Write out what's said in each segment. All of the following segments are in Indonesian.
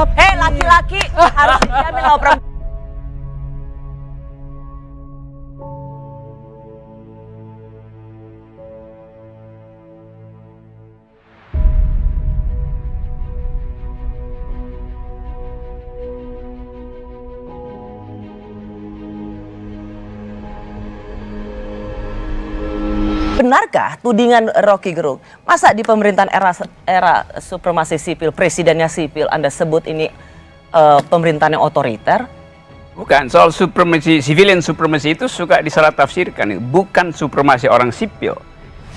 Hei laki-laki harus dijamin perempuan. Benarkah tudingan Rocky Gerung? Masa di pemerintahan era era supremasi sipil, presidennya sipil, Anda sebut ini eh, pemerintahan yang otoriter? Bukan, soal supremasi, civilian supremacy itu suka disalah tafsirkan. Bukan supremasi orang sipil,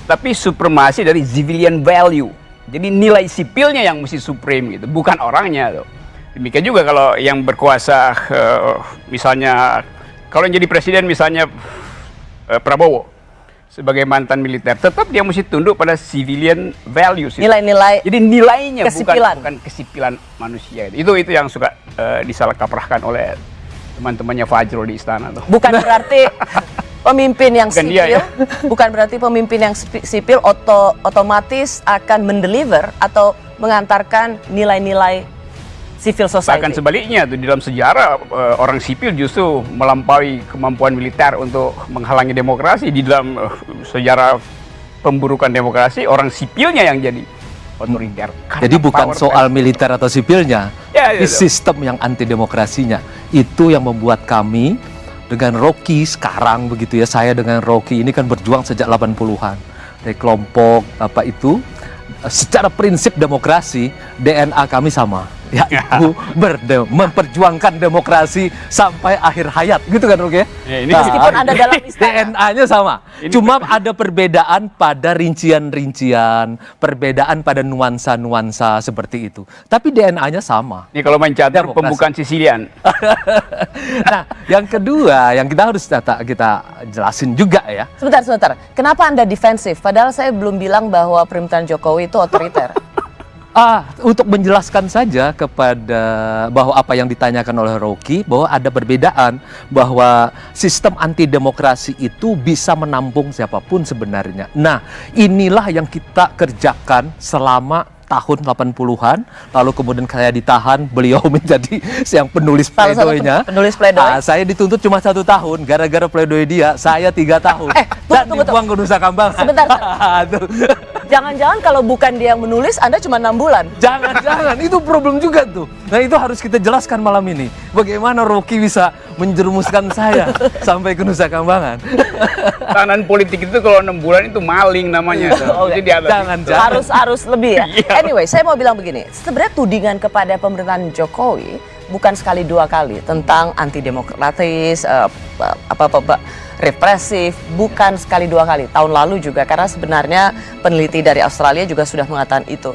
tapi supremasi dari civilian value. Jadi nilai sipilnya yang mesti supreme gitu, bukan orangnya tuh. Demikian juga kalau yang berkuasa, eh, misalnya kalau yang jadi presiden misalnya eh, Prabowo sebagai mantan militer, tetap dia mesti tunduk pada civilian values. Nilai-nilai Jadi nilainya Kesipilan. bukan bukan kesipilan manusia. Itu itu yang suka eh, disalah kaprahkan oleh teman-temannya Fajrul di istana tuh. bukan berarti pemimpin yang Bukan sipil, dia, ya. bukan berarti pemimpin yang sipi- sipil oto- otomatis akan mendeliver atau mengantarkan nilai-nilai civil society. Bahkan sebaliknya tuh di dalam sejarah eh, orang sipil justru melampaui kemampuan militer untuk menghalangi demokrasi di dalam eh, sejarah pemburukan demokrasi orang sipilnya yang jadi otoriter. Jadi bukan soal militer atau sipilnya, Ya, tapi iya, iya. sistem yang anti demokrasinya. Itu yang membuat kami dengan Rocky sekarang begitu ya, saya dengan Rocky ini kan berjuang sejak 80-an. Dari kelompok apa itu secara prinsip demokrasi DNA kami sama yaitu berde memperjuangkan demokrasi sampai akhir hayat gitu kan Rocky ya? Ya, ini- Meskipun Anda dalam. DNA-nya sama. Ini- Cuma ada perbedaan pada rincian-rincian, perbedaan pada nuansa-nuansa seperti itu. Tapi DNA-nya sama. Ini kalau main catur Demokrasi. pembukaan Sicilian. Nah, yang kedua yang kita harus data kita jelasin juga ya. Sebentar, sebentar. Kenapa Anda defensif? Padahal saya belum bilang bahwa pemerintahan Jokowi itu otoriter. Ah, untuk menjelaskan saja kepada bahwa apa yang ditanyakan oleh Rocky bahwa ada perbedaan bahwa sistem anti demokrasi itu bisa menampung siapa pun sebenarnya. Nah, inilah yang kita kerjakan selama tahun 80-an, lalu kemudian saya ditahan, beliau menjadi yang penulis pledoinya. penulis pledoi. Ah, saya dituntut cuma satu tahun, gara-gara pledoi dia, saya tiga tahun. Eh, tunggu, dan tunggu, dibuang ke Nusa Kambangan. Sebentar. Jangan-jangan kalau bukan dia yang menulis, Anda cuma enam bulan. Jangan, jangan. Itu problem juga tuh. Nah itu harus kita jelaskan malam ini. Bagaimana Rocky bisa menjerumuskan saya sampai ke Nusa Kambangan. Tahanan politik itu kalau enam bulan itu maling namanya. Oh, Jadi di atas Jangan, itu. jangan. harus harus lebih ya. Iya. Anyway, saya mau bilang begini, sebenarnya tudingan kepada pemerintahan Jokowi bukan sekali dua kali tentang anti demokratis, eh, apa apa, apa represif, bukan sekali dua kali. Tahun lalu juga karena sebenarnya peneliti dari Australia juga sudah mengatakan itu.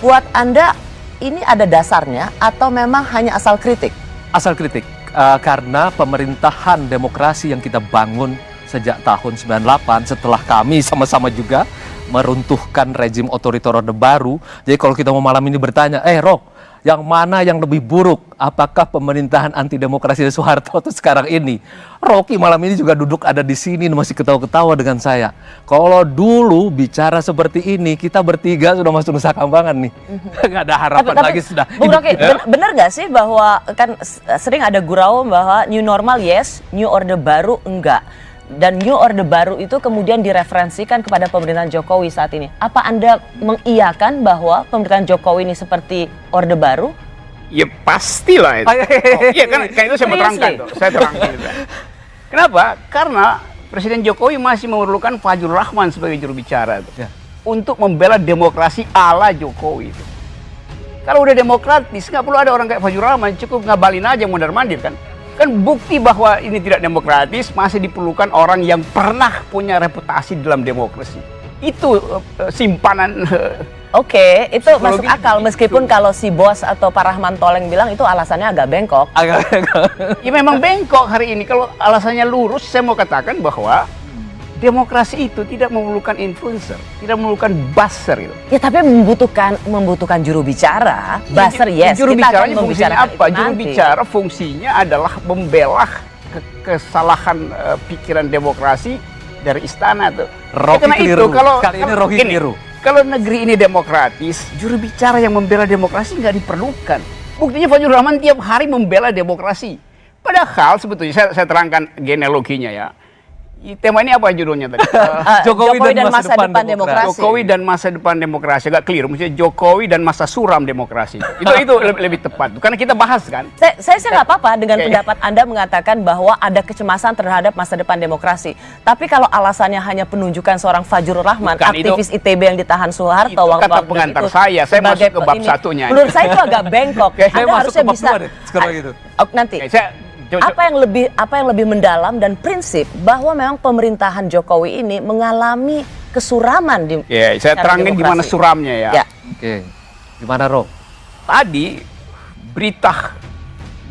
Buat Anda ini ada dasarnya atau memang hanya asal kritik? Asal kritik. Eh, karena pemerintahan demokrasi yang kita bangun sejak tahun 98 setelah kami sama-sama juga meruntuhkan rezim otoriter Orde Baru. Jadi kalau kita mau malam ini bertanya, eh Rok, yang mana yang lebih buruk? Apakah pemerintahan anti demokrasi Soeharto atau sekarang ini? Rocky malam ini juga duduk ada di sini masih ketawa-ketawa dengan saya. Kalau dulu bicara seperti ini, kita bertiga sudah masuk Nusa Kambangan nih. Nggak ada harapan lagi sudah. Bung Rocky, kita. ben- bener nggak sih bahwa kan sering ada gurau bahwa new normal yes, new order baru enggak. Dan new order baru itu kemudian direferensikan kepada pemerintahan Jokowi saat ini. Apa Anda mengiyakan bahwa pemerintahan Jokowi ini seperti orde baru? Ya pastilah itu. Oh, iya kan, kayak itu saya mau terangkan tuh. Saya terangkan itu. Kenapa? Karena Presiden Jokowi masih memerlukan Fajrul Rahman sebagai juru bicara tuh. Ya. Untuk membela demokrasi ala Jokowi itu. Kalau udah demokratis, nggak perlu ada orang kayak Fajrul Rahman, cukup ngabalin aja mondar mandir kan. Kan bukti bahwa ini tidak demokratis masih diperlukan orang yang pernah punya reputasi dalam demokrasi. Itu eh, simpanan eh, Oke, itu masuk akal meskipun kalau si bos atau Pak Rahman Toleng bilang itu alasannya agak bengkok. Agak, Ya memang bengkok hari ini. Kalau alasannya lurus, saya mau katakan bahwa demokrasi itu tidak memerlukan influencer, tidak memerlukan buzzer itu. Ya tapi membutuhkan membutuhkan juru bicara, buzzer yes. Juru kita akan bicaranya fungsinya membicarakan apa? Juru nanti. bicara fungsinya adalah membelah ke- kesalahan eh, pikiran demokrasi dari istana tuh. Rocky karena itu kalau Kali ini kalau Rocky keliru. Kalau negeri ini demokratis, juru bicara yang membela demokrasi nggak diperlukan. Buktinya Fajrul Rahman tiap hari membela demokrasi. Padahal sebetulnya saya, saya terangkan genealoginya ya. I- Tema ini apa judulnya tadi? Eh, Jokowi dan masa depan demokrasi. Jokowi dan masa depan demokrasi agak clear maksudnya Jokowi dan masa suram demokrasi itu itu lebih, lebih tepat karena kita bahas kan Saya saya sih nggak apa-apa dengan Oke. pendapat Anda mengatakan bahwa ada kecemasan terhadap masa depan demokrasi. Tapi kalau alasannya hanya penunjukan seorang Fajrul Rahman, Bukan, itu- aktivis ITB yang ditahan Soeharto, Itu waktu kata pengantar itu saya. Saya masuk ke bab ini. satunya. Menurut saya itu agak bengkok. Oke. Saya Anda masuk harusnya ke bab bisa dua deh, sekarang gitu. Nanti. Oke, saya Apa yang lebih apa yang lebih mendalam dan prinsip bahwa memang pemerintahan Jokowi ini mengalami kesuraman di ya saya terangin gimana suramnya ya. Ya. Oke. Gimana, Ro? Tadi berita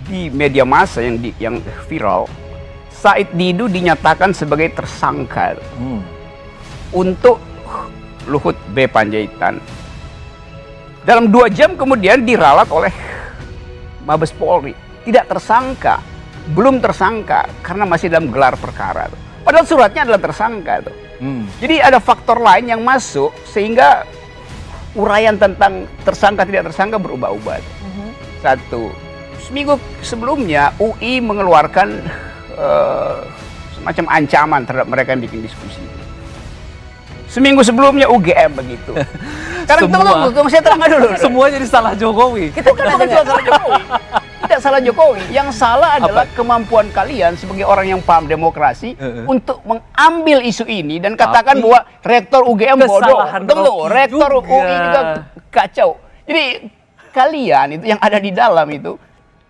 di media massa yang di, yang viral Said Didu dinyatakan sebagai tersangka Hmm. untuk Luhut B Panjaitan. Dalam dua jam kemudian diralat oleh Mabes Polri. Tidak tersangka, belum tersangka karena masih dalam gelar perkara. tuh. Padahal suratnya adalah tersangka. Tuh. Hmm. Jadi ada faktor lain yang masuk sehingga uraian tentang tersangka tidak tersangka berubah-ubah. Satu, seminggu sebelumnya UI mengeluarkan eh, semacam ancaman terhadap mereka yang bikin diskusi. Seminggu sebelumnya UGM begitu. Sekarang tunggu, tunggu, tunggu, saya terangkan dulu. Semua jadi salah Jokowi. Kita bukan dengar. salah Jokowi. Tidak salah Jokowi. Yang salah adalah kemampuan kalian sebagai orang yang paham demokrasi Heeh. untuk mengambil isu ini dan katakan Tapi bahwa rektor UGM bodoh. Tunggu, rektor juga. UI juga kacau. Jadi kalian itu yang ada di dalam itu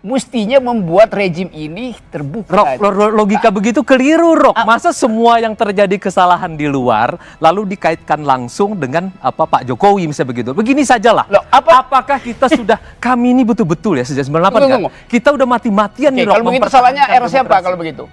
mestinya membuat rejim ini terbuka. Rok, lo- lo- logika begitu keliru, Rok. Masa semua yang terjadi kesalahan di luar lalu dikaitkan langsung dengan apa Pak Jokowi misalnya begitu. Begini sajalah. Loh, apa- Apakah kita sudah kami ini betul-betul ya sejak 98 Tunggu, kan? Kita udah mati-matian nih, Rok. kalau begitu salahnya era siapa kalau begitu?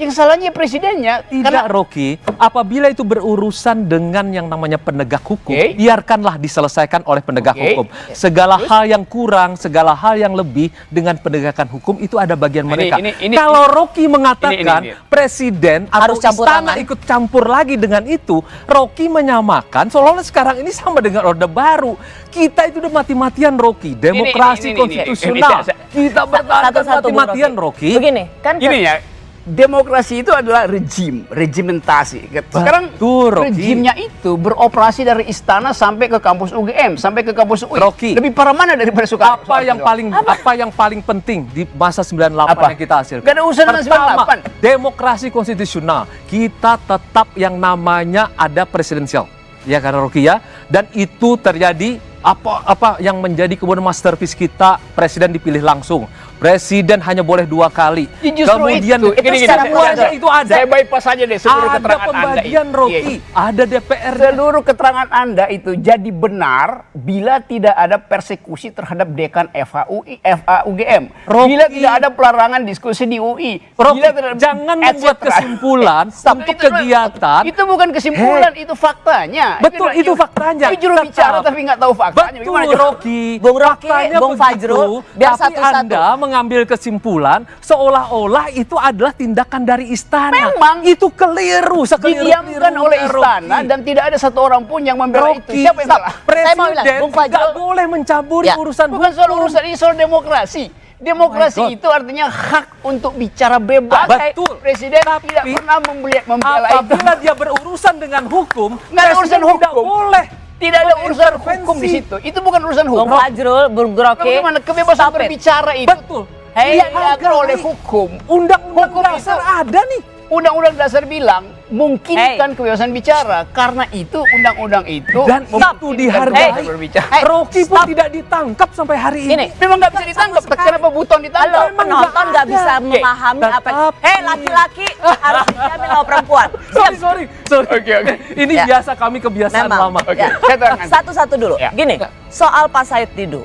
Yang salahnya presidennya. Tidak, karena Rocky. Apabila itu berurusan dengan yang namanya penegak hukum, Oke. biarkanlah diselesaikan oleh penegak Oke. hukum. Segala hal yang kurang, segala hal yang lebih dengan penegakan hukum itu ada bagian Ini- mereka. ini- ini- Kalau Rocky mengatakan ini- ini. presiden atau Harus campur istana tangan. ikut campur lagi dengan itu, Rocky menyamakan seolah-olah sekarang ini sama dengan Orde Baru. Kita itu udah mati-matian Rocky, demokrasi ini, ini, ini, ini. konstitusional. Ini saya- Kita bertahan mati-matian Rocky. Begini, kan Gini ya, demokrasi itu adalah rejim, regimentasi. Sekarang Betul, Rocky. rejimnya itu beroperasi dari istana sampai ke kampus UGM, sampai ke kampus UI. Rocky. Lebih parah mana daripada Soekarno? apa yang paling apa? yang paling penting di masa 98 Apa? yang kita hasilkan? Gak ada urusan dengan Pertama, 98. demokrasi konstitusional. Kita tetap yang namanya ada presidensial. Ya kan Rocky ya? Dan itu terjadi apa apa yang menjadi kemudian masterpiece kita presiden dipilih langsung. Presiden hanya boleh dua kali. Ya, justru Kemudian itu. itu Gini, gini, secara saya- itu ada. Saya bypass saja deh seluruh ada keterangan Anda. pembagian itu. Rocky, Iya. ada DPR. Seluruh keterangan Anda itu jadi benar bila tidak ada persekusi terhadap dekan FHUI, FAUGM. Rocky. Bila tidak ada pelarangan diskusi di UI. Rocky, bila tidak jangan membuat kesimpulan Stop. untuk Itu- kegiatan. Itu bukan kesimpulan, itu faktanya. Betul, itu faktanya. Itu juru Tetap. bicara tapi nggak tahu faktanya. Betul, Gimana, Juru? Rocky. Bung Rocky, Faktanya Bung Fajrul, biar tapi satu-satu. Mengambil kesimpulan seolah-olah itu adalah tindakan dari istana. Memang. itu keliru, Didiamkan oleh istana dan tidak ada satu orang pun yang membela itu. Rocky, Siapa yang salah? Saya mau bilang, Presiden Bung Fajrul- tidak boleh mencampuri Ya. urusan Bukan soal hukum. urusan ini soal demokrasi. Demokrasi Oh itu artinya hak untuk bicara bebas. Betul. Presiden Tapi- tidak pernah membeli, membela itu. Apabila dia berurusan dengan hukum, Nggak urusan presiden tidak hukum. boleh. Tidak ada urusan hukum di situ. Itu bukan urusan Bung hukum. Fajrul, Bung Rocky. Bagaimana kebebasan stop it. berbicara itu? Betul. Hei, Dihargai. diatur oleh hukum. Undang-undang Hukum dasar ada nih. Undang-undang dasar bilang mungkinkan kebebasan bicara. Karena itu undang-undang itu Dan itu dihargai. berbicara. Hey, Rocky pun stop. tidak ditangkap sampai hari ini. Ini. Memang nggak bisa ditangkap. Kenapa buton ditangkap? Halo, Memang penonton nggak bisa Oke, memahami apa. tetapi- Hei, laki-laki harus dijamin sama perempuan. Sorry, sorry, sorry. Oke, oke. Ini Ya. biasa kami kebiasaan Memang. lama. Oke, Ya. saya terangkan. Satu-satu dulu. Ya. Gini, soal Pak Said Didu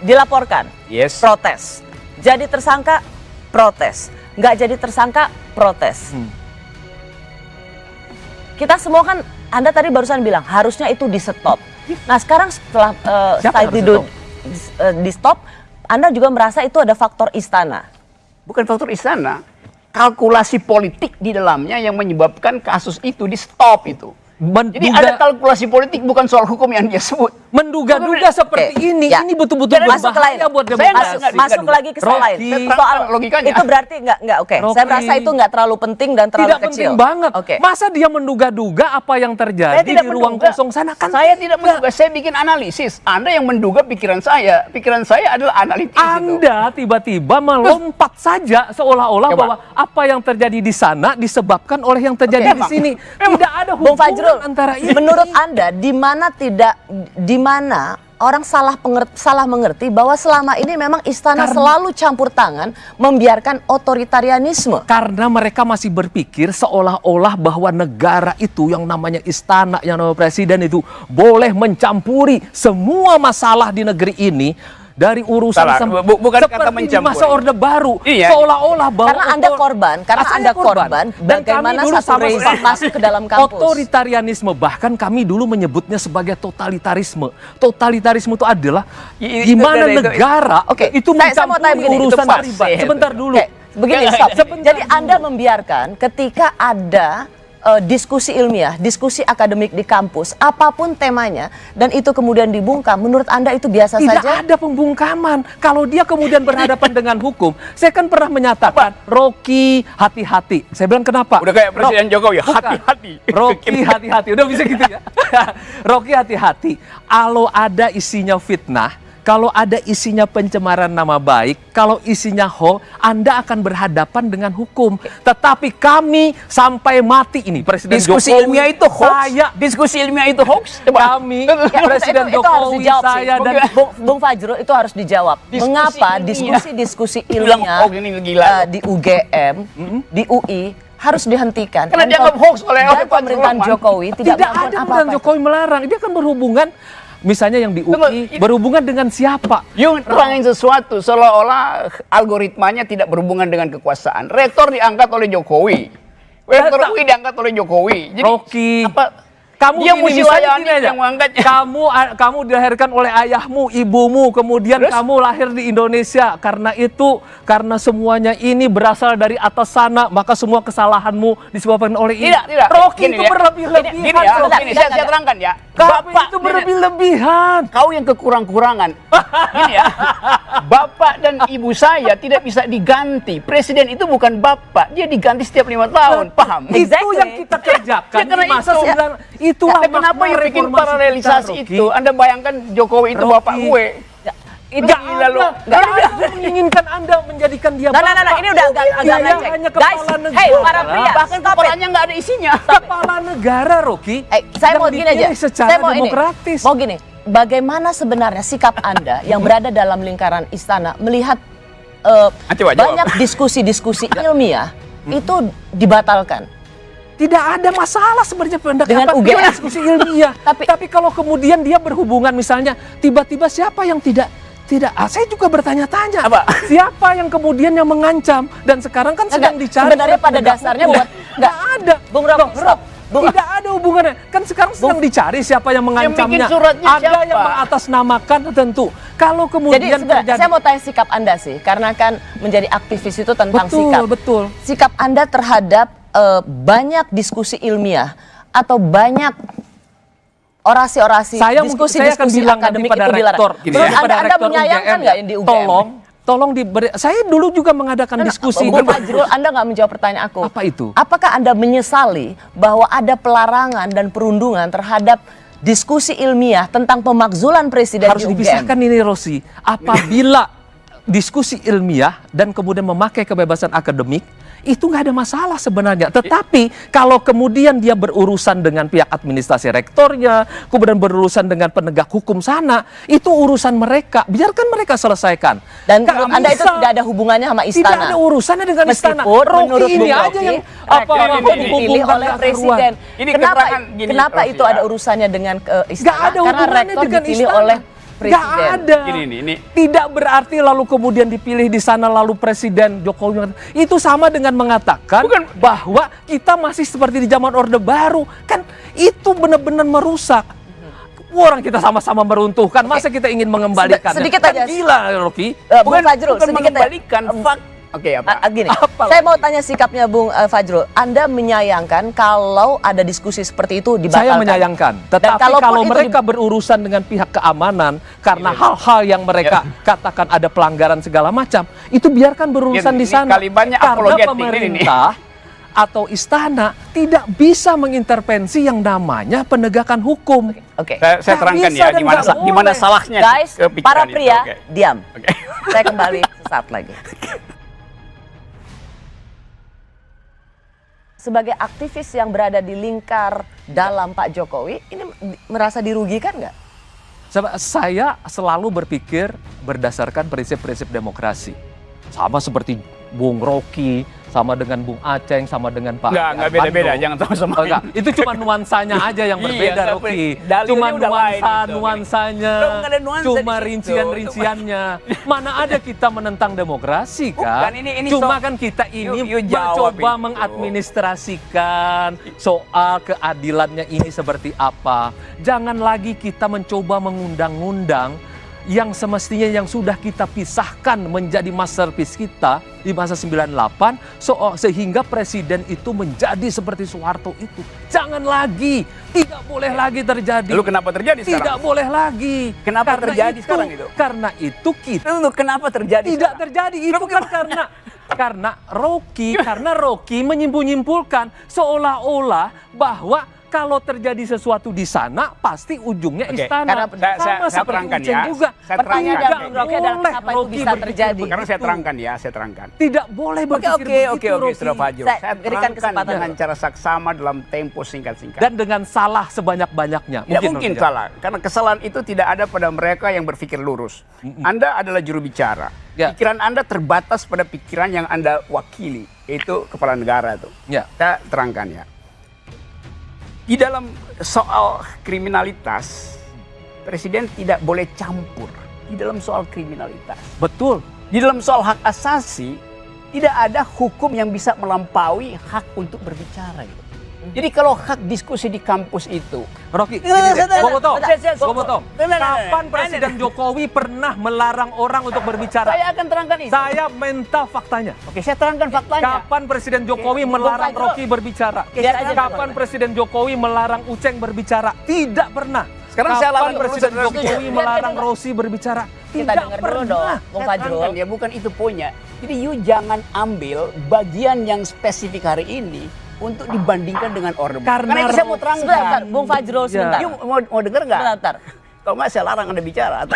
dilaporkan, Yes. protes. Jadi tersangka, protes. Nggak jadi tersangka, protes. Hmm. Kita semua kan, Anda tadi barusan bilang harusnya itu di stop. Nah sekarang setelah di-stop? di- eh, di stop, Anda juga merasa itu ada faktor istana. Bukan faktor istana. Kalkulasi politik di dalamnya yang menyebabkan kasus itu di stop itu. Menduga Jadi ada kalkulasi politik bukan soal hukum yang dia sebut. menduga-duga seperti Oke, ini ya. ini betul-betul Jadi masuk ke lain. berbahaya buat Saya demokrasi. masuk, masuk lagi ke soal lain. Soal logikanya. itu berarti nggak nggak oke. Saya Rocky. merasa itu nggak terlalu penting dan terlalu tidak kecil. penting banget. Oke. Masa dia menduga-duga apa yang terjadi Saya tidak di ruang menduga. kosong sana kan? Saya tidak menduga, saya bikin analisis. Anda yang menduga pikiran saya. Pikiran saya adalah analitis. Anda tiba-tiba melompat saja seolah-olah bahwa apa yang terjadi di sana disebabkan oleh yang terjadi Oke, di sini. Emang. Tidak ada Bung hubungan Fajrul, antara ini. menurut Anda di mana tidak di mana orang salah pengerti, salah mengerti bahwa selama ini memang istana Karena- selalu campur tangan membiarkan otoritarianisme. Karena mereka masih berpikir seolah-olah bahwa negara itu yang namanya istana, yang namanya presiden itu boleh mencampuri semua masalah di negeri ini dari urusan Salah, bukan kata seperti di mencampuri. masa Orde Baru. Iya. Seolah-olah bahwa Karena Anda korban, karena Anda korban, Dan bagaimana dulu satu sama- rezim masuk ke dalam kampus. Otoritarianisme bahkan kami dulu menyebutnya sebagai totalitarisme. Totalitarisme itu adalah gimana itu- itu- negara Oke, itu saya- saya mau tanya mencampuri begini, itu urusan itu. Sebentar dulu. Oke, begini Nggak, stop. sebentar Jadi dulu. Anda membiarkan ketika ada eh, diskusi ilmiah, diskusi akademik di kampus, apa pun temanya, dan itu kemudian dibungkam, menurut Anda itu biasa Tidak saja? ada pembungkaman. Kalau dia kemudian berhadapan dengan hukum, saya kan pernah menyatakan, Rocky hati-hati. Saya bilang kenapa? Udah kayak Presiden Ro- Jokowi, hati-hati. Rocky hati-hati. Udah bisa gitu ya. Rocky hati-hati. Kalau ada isinya fitnah, kalau ada isinya pencemaran nama baik, kalau isinya hoax, Anda akan berhadapan dengan hukum. Tetapi kami sampai mati ini Presiden Diskusi Jokowi, ilmiah itu hoax. saya Diskusi ilmiah itu hoax. Coba. kami Ya, Presiden itu, itu harus Jokowi dijawab sih. saya dan Bung, Bung Fajrul itu harus dijawab. Diskusi Mengapa ilmiah. diskusi-diskusi ilmiah gila. eh, di UGM, di UI harus dihentikan? Karena dianggap hoax oleh- oleh pemerintahan. Jokowi tidak, tidak ada pemerintahan Jokowi melarang. Dia kan berhubungan misalnya yang di UI ini- berhubungan dengan siapa? Yung terangin sesuatu seolah-olah algoritmanya tidak berhubungan dengan kekuasaan. Rektor diangkat oleh Jokowi. Rektor UI diangkat oleh Jokowi. Jadi Rocky. apa? Kamu dia gini, mesti layani yang mengangkatnya. Kamu kamu dilahirkan oleh ayahmu, ibumu, kemudian Terus? kamu lahir di Indonesia. Karena itu, karena semuanya ini berasal dari atas sana, maka semua kesalahanmu disebabkan oleh ini. Tidak, tidak. Rocky Gini itu ya. berlebih-lebihan. Gini ya, saya, terangkan ya. Kami itu berlebih-lebihan. kau yang kekurang-kurangan. Gini ya, bapak dan ibu saya tidak bisa diganti. Presiden itu bukan bapak, dia diganti setiap lima tahun. Paham? Itu Exactly. yang kita kerjakan Ya, karena di masa itu. itulah Tapi kenapa yang bikin paralelisasi itu? Anda bayangkan Jokowi itu Rocky. bapak gue. Itu Nggak Gila ada, lu. nggak ada yang menginginkan Anda menjadikan dia Nah, nah, nah, nah, ini udah agak, agak Dia melenceng. hanya Guys, kepala negara. hey, para pria, Bahkan stop it. kepalanya nggak ada isinya. Kepala negara, Rocky. Eh, saya mau gini aja. secara saya mau demokratis. Ini, mau gini. Bagaimana sebenarnya sikap Anda yang berada dalam lingkaran istana melihat coba, jawab. banyak diskusi-diskusi ilmiah itu dibatalkan? Tidak ada masalah sebenarnya pendekatan Dengan UGM. diskusi ilmiah. Tapi- Tapi kalau kemudian dia berhubungan misalnya tiba-tiba siapa yang tidak tidak ah, saya juga bertanya-tanya Apa? siapa yang kemudian yang mengancam dan sekarang kan sedang Enggak, dicari sebenarnya pada dasarnya buat- nggak enggak. ada Bung Loh, stop. Bung- tidak ada hubungannya kan sekarang sedang dicari siapa yang mengancamnya suratnya ada siapa? yang mengatasnamakan tentu kalau Jadi kemudian sebenarnya terjadi saya mau tanya sikap Anda sih, karena kan menjadi aktivis itu tentang betul sikap. betul Sikap Anda terhadap eh, banyak diskusi ilmiah atau banyak orasi-orasi, saya mungkin saya akan bilang nanti akademik pada itu dilarang. rektor, Menurut ya. Anda, Anda menyayangkan UGM, nggak yang di UGM? Tolong, tolong diberi. Saya dulu juga mengadakan diskusi. Bung Fajrul, Anda nggak menjawab pertanyaan aku. Apa itu? Apakah Anda menyesali bahwa ada pelarangan dan perundungan terhadap diskusi ilmiah tentang pemakzulan presiden harus di UGM? dipisahkan ini Rosi. Apabila diskusi ilmiah dan kemudian memakai kebebasan akademik itu nggak ada masalah sebenarnya. Tetapi kalau kemudian dia berurusan dengan pihak administrasi rektornya, kemudian berurusan dengan penegak hukum sana, itu urusan mereka. Biarkan mereka selesaikan. Dan menurut Anda itu bisa. tidak ada hubungannya sama Tidak istana? ada urusannya dengan istana. Meskipun Rocky menurut ini Bung aja Rocky, yang apa ini itu ini, dipilih oleh presiden. Ini kenapa gini, kenapa Rocky, itu ya. ada urusannya dengan ke istana? Nggak ada Karena hubungannya rektor dengan dipilih istana. oleh presiden. Nggak ada. Gini, ini, ini. Tidak berarti lalu kemudian dipilih di sana lalu presiden Jokowi itu sama dengan mengatakan Bukan. bahwa kita masih seperti di zaman Orde Baru. Kan itu benar-benar merusak. Orang kita sama-sama meruntuhkan, masa kita ingin mengembalikan? Sedikit kan aja. gila, Rocky. Eh, Bukan, Fajrul, bukan sedikit mengembalikan fakta Oke, apa? Ah, ah, gini, saya mau tanya sikapnya Bung eh, Fajrul. Anda menyayangkan kalau ada diskusi seperti itu dibatalkan? Saya menyayangkan. Dan Tetapi kalau itu mereka berurusan dengan pihak keamanan karena hal-hal yang mereka katakan ada pelanggaran segala macam, itu biarkan berurusan Ini- di ini sana. kalimatnya karena apologetic ini nih. pemerintah atau istana tidak bisa mengintervensi yang namanya penegakan hukum. Oke. Saya, saya Nggak terangkan bisa ya dan di mana nggak sa- di mana boleh. salahnya Guys, para itu. pria, Oke. diam. Oke. Saya kembali sesaat lagi. Sebagai aktivis yang berada di lingkar dalam Pak Jokowi, ini merasa dirugikan nggak? Saya selalu berpikir berdasarkan prinsip-prinsip demokrasi. Sama seperti Bung Rocky, sama dengan Bung Aceng, sama dengan Pak Enggak, enggak beda-beda, jangan sama-sama. Oh, enggak. Itu cuma nuansanya aja yang Iya, berbeda, enggak Rocky. Cuma nuansa, gitu. nuansanya. Ada nuansa cuma rincian-rinciannya. Mana ada kita menentang demokrasi kan? Bukan, ini- ini cuma so- kan kita ini You- you mencoba itu. mengadministrasikan soal keadilannya ini seperti apa. Jangan lagi kita mencoba mengundang-undang yang semestinya yang sudah kita pisahkan menjadi masterpiece kita di masa 98 so, sehingga presiden itu menjadi seperti Soeharto itu. Jangan lagi, tidak boleh lagi terjadi. Lalu kenapa terjadi Tidak sekarang? boleh lagi. Kenapa terjadi sekarang itu? Karena itu kita Lalu kenapa terjadi tidak sekarang? terjadi itu kan karena karena Rocky karena Rocky menyimpul-nyimpulkan seolah-olah bahwa kalau terjadi sesuatu di sana pasti ujungnya Oke, istana. karena saya- Sama saya- saya seperti terangkan Uceng ya. juga. Saya Pertanyaan terangkan. Rocky adalah boleh kenapa itu bisa terjadi? Karena saya terangkan ya, saya terangkan. Tidak boleh Oke berpikir oke oke begitu, oke Rocky. Saudara Fajrul. Saya Saya berikan terangkan kesempatan. dengan cara saksama dalam tempo singkat-singkat. Dan dengan salah sebanyak-banyaknya. Tidak mungkin Rocky. salah, karena kesalahan itu tidak ada pada mereka yang berpikir lurus. Anda adalah juru bicara. Ya. Pikiran Anda terbatas pada pikiran yang Anda wakili, yaitu kepala negara itu. Ya. Saya terangkan ya. Di dalam soal kriminalitas, presiden tidak boleh campur di dalam soal kriminalitas. Betul. Di dalam soal hak asasi, tidak ada hukum yang bisa melampaui hak untuk berbicara. Gitu. Jadi kalau hak diskusi di kampus itu, Rocky, Kapan Presiden. Jokowi pernah melarang orang untuk berbicara? saya akan terangkan itu. Saya minta faktanya. Oke, saya terangkan faktanya. Kapan Presiden Jokowi melarang Fajrul. Rocky berbicara? Biar aja, Kapan Presiden Jokowi melarang Uceng berbicara? Tidak pernah. Sekarang Kapan saya larang Presiden. Jokowi melarang kita- Rossi berbicara? Kita Tidak dengar dulu pernah. dong, Bung Saya Fajrul. terangkan ya, bukan itu poinnya. Jadi you jangan ambil bagian yang spesifik hari ini untuk dibandingkan dengan orde baru. Karena Karena itu saya mau terangkan. Sebentar, Bung Fajrul, Ya. sebentar. You mau, mau denger nggak? Sebentar. Kalau nggak saya larang Anda bicara.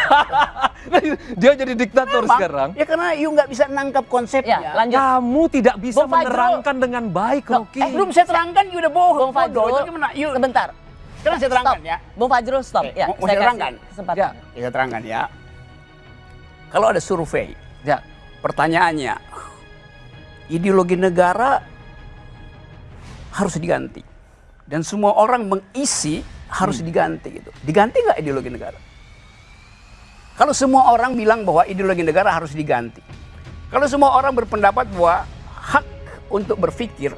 Dia jadi diktator Memang, sekarang. Ya karena you nggak bisa nangkap konsepnya. Ya, lanjut. Kamu tidak bisa Bung Fajrul. menerangkan dengan baik, Rocky. eh, Belum saya terangkan, you udah bohong. Bung Fajrul, Bodoh, gimana? You, sebentar. sekarang saya terangkan Stop. ya. Bung Fajrul, stop. Ya, mau- saya terangkan? kesempatan. Ya. Ya, Saya terangkan ya. Kalau ada survei, Ya. pertanyaannya, ideologi negara harus diganti. Dan semua orang mengisi harus diganti gitu. Diganti nggak ideologi negara? Kalau semua orang bilang bahwa ideologi negara harus diganti. Kalau semua orang berpendapat bahwa hak untuk berpikir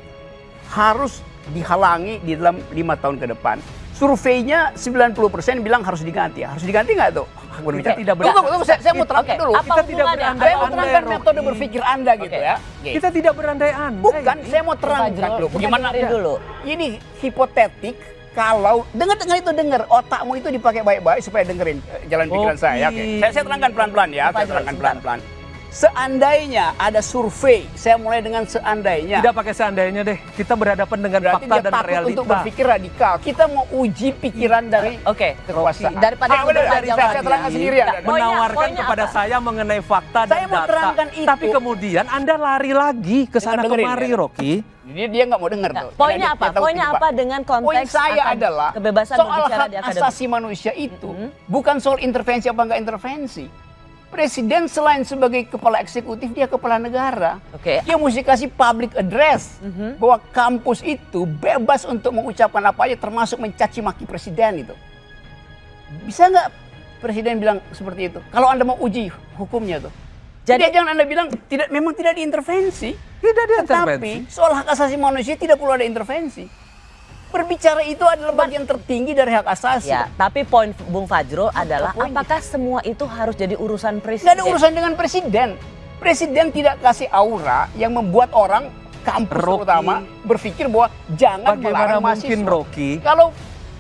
harus dihalangi di dalam lima tahun ke depan. Surveinya 90% bilang harus diganti. Harus diganti nggak tuh? Hak berbicara? tidak Tunggu, tunggu, tunggu, saya, saya mau terangkan Oke, dulu. apa Kita tidak berandai- Saya mau terangkan metode berpikir Anda gitu Oke. ya. Kita tidak berandai-andai. Bukan, saya mau terangkan dulu. kita Bagaimana dengerin dulu. Ini hipotetik kalau dengar dengar itu dengar otakmu itu dipakai baik-baik supaya dengerin eh, jalan pikiran saya. Oke. Saya, saya terangkan pelan-pelan ya. Saya terangkan pelan-pelan. Seandainya ada survei, saya mulai dengan seandainya. Tidak pakai seandainya deh. Kita berhadapan dengan Berarti fakta dia dan takut realita. untuk berpikir radikal. Kita mau uji pikiran dari Oke. kekuasaan. Daripada ah, benar, kita saya, saya terangkan sendiri. Nah. Poinnya- menawarkan poinnya kepada apa? saya mengenai fakta dan Saya mau data. terangkan itu. Tapi kemudian Anda lari lagi ke sana kemari, ya. Rocky. Dia dia nggak mau dengar Nah, tuh. poinnya apa? Poinnya apa dengan konteks Poin saya adalah kebebasan soal berbicara hak asasi manusia itu bukan soal intervensi apa enggak intervensi. Presiden selain sebagai kepala eksekutif dia kepala negara. Oke. Dia mesti kasih public address bahwa kampus itu bebas untuk mengucapkan apa aja termasuk mencaci maki presiden itu. Bisa nggak presiden bilang seperti itu? Kalau anda mau uji hukumnya tuh. Jadi, Jadi- jangan anda bilang tidak memang tidak diintervensi. Tidak Tetapi diintervensi. soal hak asasi manusia tidak perlu ada intervensi. Berbicara itu adalah bagian tertinggi dari hak asasi. Ya, tapi poin Bung Fajrul adalah poinnya? apakah semua itu harus jadi urusan presiden? Nggak ada urusan dengan presiden. Presiden tidak kasih aura yang membuat orang kampus Rocky. terutama berpikir bahwa jangan Bagaimana melarang mungkin mahasiswa. Rocky Kalau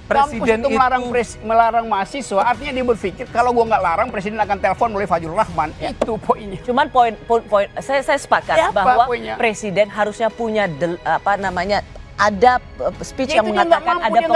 Presiden kampus itu melarang, itu- pres- melarang mahasiswa, artinya dia berpikir kalau gua nggak larang, presiden akan telepon melalui Fajrul Rahman. Itu poinnya. Cuman poin poin, poin saya saya sepakat Ya, bahwa poinnya? presiden harusnya punya del- apa namanya ada uh, speech Ya, yang mengatakan mampu, ada dia.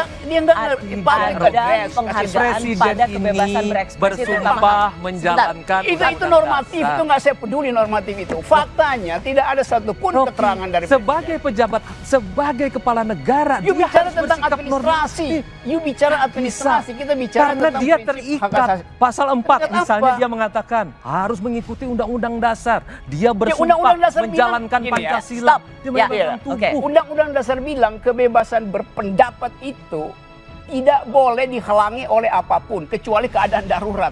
Public ada penghargaan Presiden pada kebebasan berekspresi bersumpah menjalankan Itu itu normatif, Dasar. itu nggak saya peduli normatif itu. Faktanya tidak ada satupun Rocky, keterangan dari sebagai pejabat, sebagai kepala negara, You dia bicara harus tentang administrasi. normatif. You bicara administrasi. Kita bicara Karena tentang dia terikat pasal 4 Terikat misalnya apa? dia mengatakan harus mengikuti undang-undang dasar. Dia bersumpah Ya, Undang-Undang Dasar bilang menjalankan gini ya, Pancasila. stop. Dia Ya, oke. Undang-undang dasar bilang kebebasan berpendapat itu tidak boleh dihalangi oleh apa pun kecuali keadaan darurat.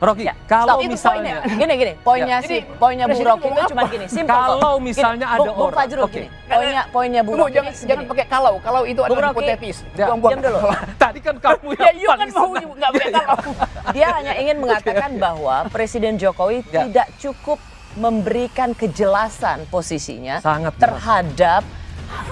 Rocky, Ya, kalau stop. Misalnya poinnya. gini gini, poinnya Ya. si Jadi, poinnya Presiden Rocky itu cuma gini, simpel Kalau kok. misalnya Gini, ada Bung orang- Fajrul oke. gini. Poinnya poinnya Bung Tunggu, Rocky jangan jangan pakai kalau. Kalau itu adalah hipotetis. ya, gua diam dulu. Tadi kan kamu Ya, yang you kan mau nggak pakai kalau. Dia hanya ingin mengatakan bahwa Presiden Jokowi Ya. tidak cukup memberikan kejelasan posisinya Sangat terhadap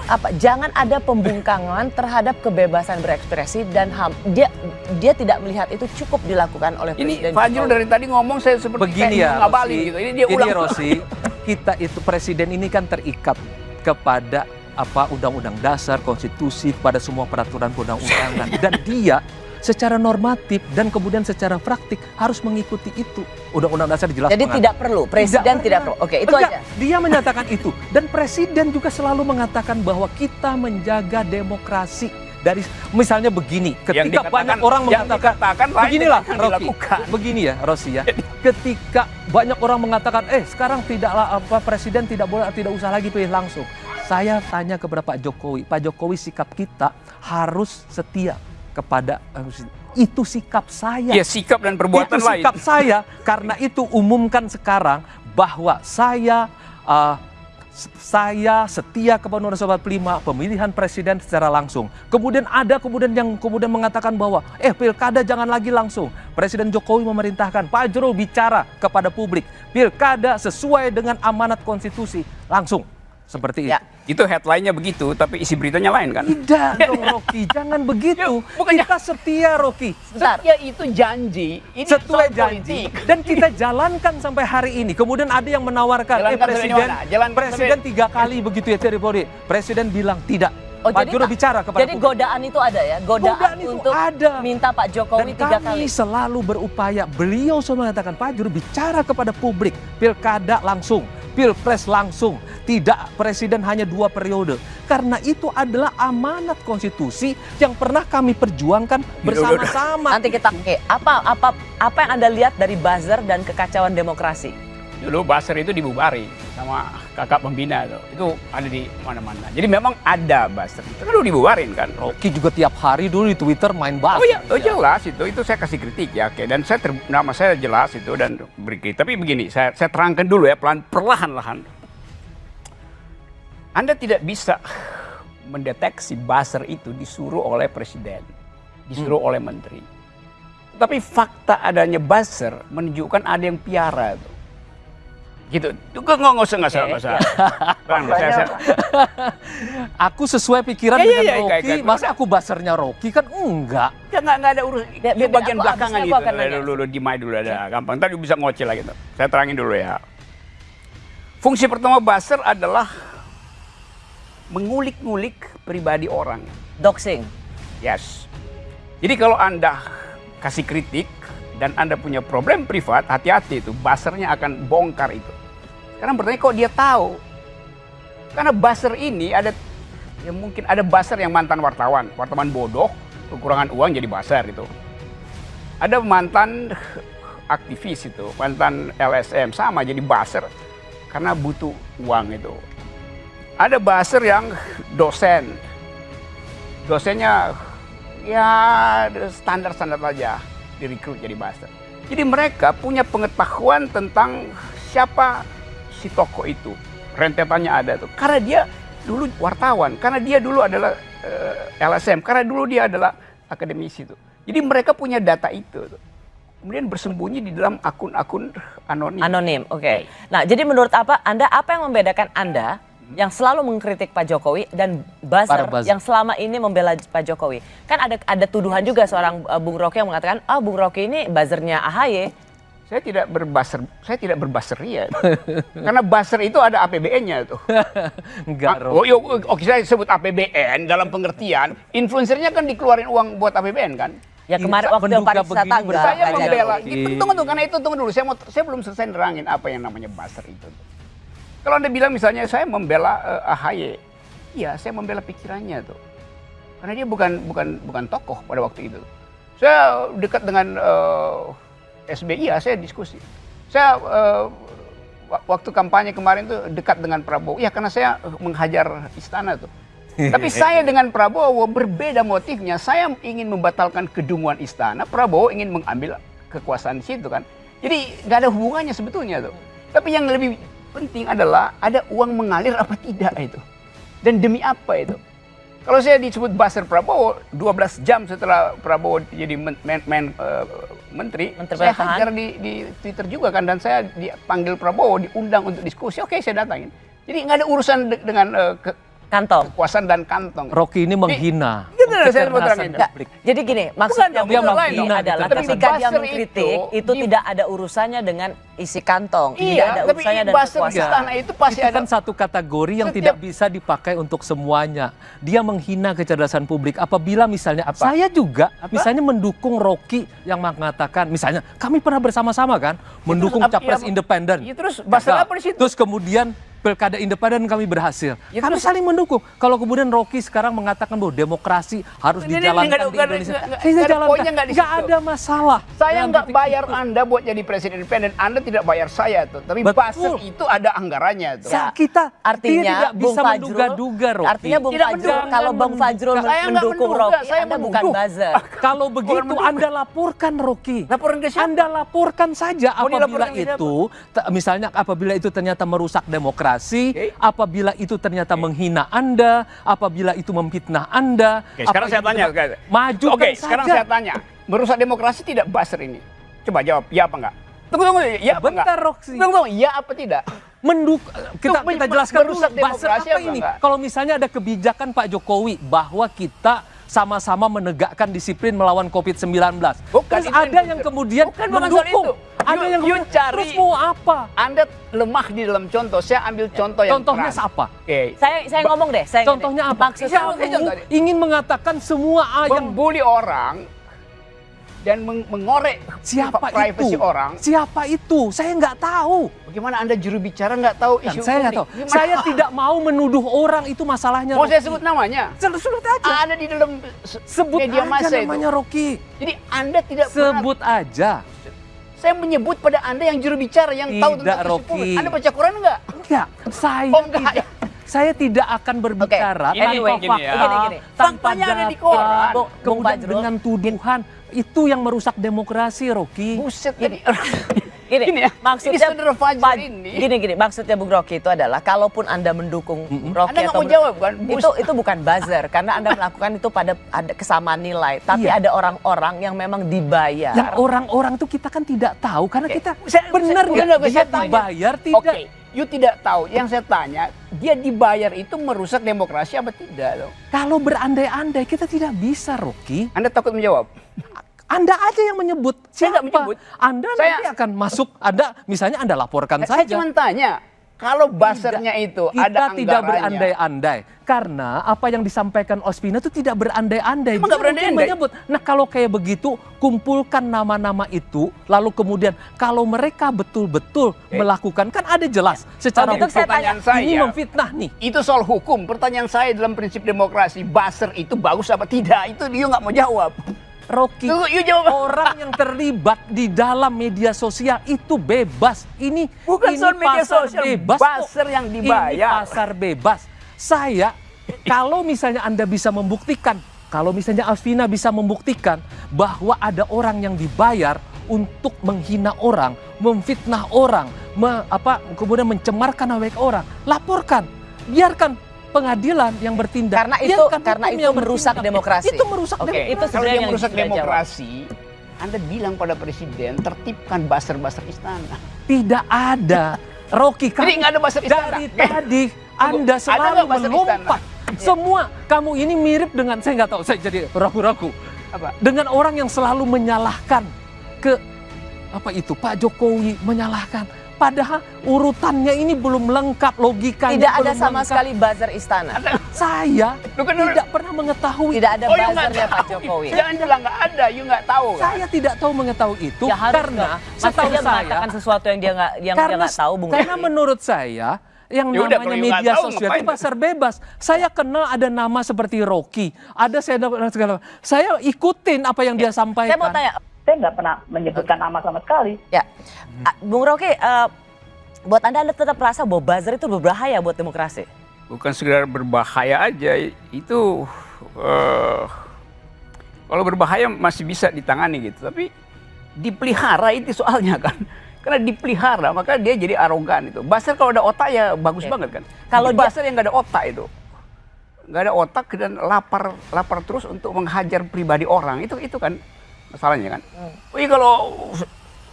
apa jangan ada pembungkaman terhadap kebebasan berekspresi dan ham dia dia tidak melihat itu cukup dilakukan oleh Ini Presiden Fajrul Jokowi. dari tadi ngomong saya seperti Begini ya, kayak ngabalin Rosi. gitu. Ini dia ulang. Rosi, kita itu presiden ini kan terikat kepada apa undang-undang dasar, konstitusi, pada semua peraturan perundang-undangan dan dia secara normatif dan kemudian secara praktik harus mengikuti itu. Undang-undang dasar jelas Jadi mengatur. tidak perlu presiden tidak, pernah. perlu. Oke, itu Enggak, aja. Dia menyatakan itu dan presiden juga selalu mengatakan bahwa kita menjaga demokrasi dari misalnya begini ketika banyak orang mengatakan beginilah Rocky dilakukan. begini ya Rosi ya ketika banyak orang mengatakan eh sekarang tidaklah apa presiden tidak boleh tidak usah lagi pilih langsung saya tanya kepada Pak Jokowi Pak Jokowi sikap kita harus setia kepada eh, itu sikap saya Ya sikap dan perbuatan itu lain. sikap saya karena itu umumkan sekarang bahwa saya uh, saya setia kepada Undang-Undang 45 pemilihan presiden secara langsung. Kemudian ada kemudian yang kemudian mengatakan bahwa eh pilkada jangan lagi langsung. Presiden Jokowi memerintahkan Pak Jero bicara kepada publik pilkada sesuai dengan amanat konstitusi langsung seperti Ya. itu. Itu headline-nya begitu, tapi isi beritanya lain kan? Tidak dong Rocky, jangan begitu. bukannya- Kita setia Rocky. Sebentar. Setia itu janji. Ini soal janji politik. dan kita jalankan sampai hari ini. Kemudian ada yang menawarkan, eh Jalankan presiden? Jalankan presiden tiga kali begitu ya Terry Polri. Presiden bilang tidak. Oh, Pak Juro tak- bicara kepada Jadi publik. godaan itu ada ya, godaan, Godaan itu untuk ada. minta Pak dan Jokowi tiga kami kali. selalu berupaya. Beliau selalu mengatakan Pak Juro bicara kepada publik. Pilkada langsung, pilpres langsung. Tidak presiden hanya dua periode. Karena itu adalah amanat konstitusi yang pernah kami perjuangkan bersama-sama. Nanti kita oke, apa apa apa yang Anda lihat dari buzzer dan kekacauan demokrasi? Dulu Basir itu dibubari sama kakak pembina tuh. Itu ada di mana-mana. Jadi memang ada Basir. Itu kan dulu dibubarin kan. Rocky juga tiap hari dulu di Twitter main buzzer. Oh iya, oh jelas itu. Itu saya kasih kritik ya. Oke, dan saya ter- nama saya jelas itu dan beri. Tapi begini, saya saya terangkan dulu ya pelan perlahan-lahan. Anda tidak bisa mendeteksi buzzer itu disuruh oleh presiden, disuruh oleh menteri. Tapi fakta adanya buzzer menunjukkan ada yang piara tuh. Gitu. Itu nggak nggak usah nggak usah nggak usah. Bang, saya- saya- Aku sesuai pikiran Ya, ya, dengan ya, Rocky, kayak- kayak- masa aku basernya Rocky kan enggak. Ya nggak nggak ada urus. Ya, beda. bagian Aku- belakangan gitu. aku akan nanya. Dulu dulu dimai dulu ada gampang. Tadi bisa ngoceh lagi tuh. Saya terangin dulu ya. Fungsi pertama buzzer adalah mengulik-ngulik pribadi orang. Doxing. Yes. Jadi kalau Anda kasih kritik dan Anda punya problem privat, hati-hati itu buzzernya akan bongkar itu. Karena bertanya kok dia tahu? Karena buzzer ini ada ya mungkin ada buzzer yang mantan wartawan, wartawan bodoh, kekurangan uang jadi buzzer itu. Ada mantan aktivis itu, mantan LSM sama jadi buzzer karena butuh uang itu. Ada buzzer yang dosen, dosennya ya standar-standar aja direkrut jadi buzzer. Jadi mereka punya pengetahuan tentang siapa si tokoh itu. Rentetannya ada tuh. Karena dia dulu wartawan, karena dia dulu adalah eh, LSM, karena dulu dia adalah akademisi tuh. Jadi mereka punya data itu. Tuh. kemudian bersembunyi di dalam akun-akun anonim. Anonim, oke. Nah, jadi menurut apa Anda apa yang membedakan Anda yang selalu mengkritik Pak Jokowi dan buzzer, buzzer. yang selama ini membela Pak Jokowi? Kan ada ada tuduhan juga seorang uh, Bung Rocky yang mengatakan, "Ah, Bung Rocky ini buzzernya AHY." Saya tidak berbaser, saya tidak berbaseria. Karena buzzer itu ada APBN-nya tuh. Enggak, Ah, Oh, yo, oke saya sebut APBN dalam pengertian, influencernya kan dikeluarin uang buat APBN kan? Ya Ini kemarin waktu yang pariwisata enggak. saya membela, gitu, tunggu tunggu karena itu tunggu dulu, saya mau, saya belum selesai nerangin apa yang namanya buzzer itu. Kalau anda bilang misalnya saya membela eh, AHY, iya saya membela pikirannya tuh, karena dia bukan bukan bukan tokoh pada waktu itu. Saya dekat dengan eh, SBY, ya saya diskusi. Saya wa- waktu kampanye kemarin tuh dekat dengan Prabowo, ya karena saya menghajar istana tuh. Tapi saya dengan Prabowo berbeda motifnya. Saya ingin membatalkan kedunguan istana, Prabowo ingin mengambil kekuasaan di situ kan. Jadi nggak ada hubungannya sebetulnya tuh. Tapi yang lebih penting adalah ada uang mengalir apa tidak itu. Dan demi apa itu? Kalau saya disebut buzzer Prabowo, 12 jam setelah Prabowo jadi men- men- men- eh, menteri, Menteri saya Pertahanan. hajar di, di Twitter juga kan, dan saya dipanggil Prabowo, diundang untuk diskusi, oke saya datangin. Jadi nggak ada urusan de- dengan eh, ke- Kantong. kekuasaan dan kantong. Rocky ini menghina. Lah, saya mau terangin. Jadi gini, maksudnya Rocky lain dong. adalah ketika dia mengkritik itu, tidak ada urusannya dengan isi kantong, tidak Iya, ada tapi urusannya dengan kekuasaan. itu pasti itu ada kan satu kategori yang tidak bisa dipakai untuk semuanya. Dia menghina kecerdasan publik. Apabila misalnya saya juga misalnya mendukung Rocky yang mengatakan misalnya kami pernah bersama-sama kan mendukung apa- capres iya, independen. iya, terus Gagal. apa di situ? Terus kemudian pilkada independen kami berhasil. Ya, kami terus- saling mendukung. Kalau kemudian Rocky sekarang mengatakan bahwa demokrasi harus Ini- ini dijalankan nggak ada- di Indonesia. ada jalankan. nggak masalah. Saya nggak bayar itu. Anda buat jadi presiden independen. Anda tidak bayar saya tuh. Tapi Betul. itu ada anggarannya tuh. Sa- kita Artinya tidak Bung bisa Fajrul, menduga-duga Rocky. artinya Bung Tidak Fajrul, menduga. kalau Bung Jangan Fajrul mendukung menduga, Rocky, saya Anda bukan buzzer. Kalau begitu. Anda laporkan Rocky. Laporan ke siapa? Anda laporkan saja Mau apabila itu misalnya apabila itu ternyata merusak demokrasi, apabila itu ternyata menghina Anda, apabila itu memfitnah Anda. Sekarang saya tanya. sekarang. Majukan Oke, sekarang saja. saya tanya. Merusak demokrasi tidak buzzer ini? Coba jawab, ya apa enggak? Tunggu, tunggu, ya apa enggak? Bentar, Roxy. Tunggu, tunggu, ya apa tidak? Menduk kita Itu kita men- jelaskan dulu merusak buzzer demokrasi apa apa ini. enggak? Kalau misalnya ada kebijakan Pak Jokowi bahwa kita sama-sama menegakkan disiplin melawan COVID-19. Bukan, Terus ada yang- kemudian Bukan, mendukung. itu. Ada You- yang you cari- terus mau apa? Anda lemah di dalam contoh. Saya ambil contoh yang Contohnya keras. apa? Oke. Saya saya ngomong deh, saya Contohnya apa? Maksud Iya, kamu, oke, contoh. Ingin mengatakan semua A yang Membuli orang dan meng- mengorek siapa privasi itu? orang. Siapa itu? Saya nggak tahu. Bagaimana Anda juru bicara nggak tahu Kan isu saya nggak tahu. Gimana? Saya tidak mau menuduh orang itu masalahnya. Mau saya Rocky. sebut namanya? Sebut sebut aja. Ada di dalam se- Sebut media aja massa namanya itu. Rocky. Jadi Anda tidak pernah Sebut aja. Saya menyebut pada Anda yang juru bicara yang tahu Tidak, tentang isu Rocky. Anda baca Quran enggak? Enggak, saya Oh, enggak. tidak. Saya tidak akan berbicara Oke, anyway, tanpa gini ya. fakta, Gini, gini. tanpa Faktanya ada di data, koran. Kemudian dengan tuduhan itu yang merusak demokrasi, Rocky. Buset tadi. Gini, Ini ya, maksudnya ini Fajar Faj- ini. Gini gini, maksudnya Bung Rocky itu adalah kalaupun Anda mendukung Rocky Anda atau mau jawab, kan? itu Bus- itu bukan buzzer karena Anda melakukan itu pada ada kesamaan nilai, tapi Iya. ada orang-orang yang memang dibayar. Yang orang-orang tuh kita kan tidak tahu karena kita Saya- benar saya- nggak tanya. dibayar tidak. Oke, you tidak tahu. Yang saya tanya, dia dibayar itu merusak demokrasi apa tidak? dong? Kalau berandai-andai kita tidak bisa, Rocky. Anda takut menjawab? Anda aja yang menyebut. Saya nggak Siapa? menyebut. Anda Saya- nanti akan masuk. Anda misalnya Anda laporkan Saya saja. cuma tanya, kalau buzzernya itu kita ada tidak berandai-andai karena apa yang disampaikan Ospina itu tidak berandai-andai. Emang berandai-andai? menyebut. Nah kalau kayak begitu kumpulkan nama-nama itu lalu kemudian kalau mereka betul-betul melakukan kan ada jelas secara Kalau gitu saya Pertanyaan tanya, saya, ini memfitnah nih. itu soal hukum. Pertanyaan saya dalam prinsip demokrasi, buzzer itu bagus apa tidak? Itu dia nggak mau jawab. Rocky orang yang terlibat di dalam media sosial itu bebas. Ini Bukan ini media pasar sosial, bebas buzzer yang Ini dibayar. pasar bebas. Saya kalau misalnya Anda bisa membuktikan, kalau misalnya Alvina bisa membuktikan bahwa ada orang yang dibayar untuk menghina orang, memfitnah orang, me- apa kemudian mencemarkan nama baik orang, laporkan. Biarkan pengadilan yang bertindak. Karena itu- Biarkan karena itu yang merusak bertindak. demokrasi. Itu merusak Oke, demokrasi. Itu kalau yang merusak sudah jawab. demokrasi, Anda bilang pada presiden tertibkan buzzer-buzzer istana. Tidak ada. Rocky, kamu Jadi ada buzzer istana. dari tadi Anda Ada selalu melompat. Semua kamu ini mirip dengan saya nggak tahu, saya jadi ragu-ragu. Apa? Dengan orang yang selalu menyalahkan ke apa itu Pak Jokowi menyalahkan. Padahal urutannya ini belum lengkap, logikanya Tidak ada sama lengkap. sekali buzzer istana. Saya kan tidak pernah mengetahui. Tidak ada Oh, buzzernya Pak. Jokowi. Jangan bilang nggak ada, you nggak tahu. kan? Saya tidak tahu mengetahui itu Ya harus karena dong. Masa setahu dia saya mengatakan sesuatu yang dia nggak yang dia karena nggak tahu, Bung karena menurut saya yang Ya udah, namanya media tahu, sosial itu pasar bebas. Saya kenal ada nama seperti Rocky, ada saya segala. Saya ikutin apa yang dia sampaikan. Saya mau tanya, saya nggak pernah menyebutkan nama sama sekali. ya, Bung Rocky, eh, buat anda anda tetap merasa bahwa buzzer itu berbahaya buat demokrasi. Bukan sekedar berbahaya aja, itu eh, kalau berbahaya masih bisa ditangani gitu. Tapi dipelihara itu soalnya kan. Karena dipelihara maka dia jadi arogan itu. Buzzer kalau ada otak ya bagus Oke. banget kan. Kalau buzzer yang nggak ada otak itu, nggak ada otak dan lapar lapar terus untuk menghajar pribadi orang itu itu kan masalahnya kan. Wih kalau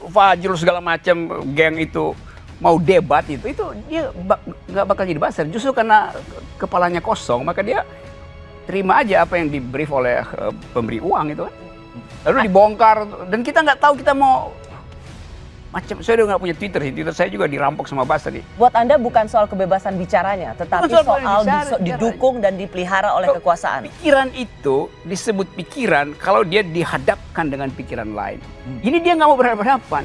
Fajrul segala macam geng itu mau debat itu itu dia nggak bakal jadi buzzer justru karena ke- kepalanya kosong maka dia terima aja apa yang di brief oleh eh, pemberi uang itu kan. Lalu dibongkar. Dan kita nggak tahu kita mau macam saya udah nggak punya Twitter sih Twitter saya juga dirampok sama buzzer nih Buat anda bukan soal kebebasan bicaranya, tetapi Bukan soal soal, diso- bicaranya. didukung dan dipelihara oleh Loh, kekuasaan. Pikiran itu disebut pikiran kalau dia dihadapkan dengan pikiran lain. Ini dia nggak mau berhadapan-hadapan.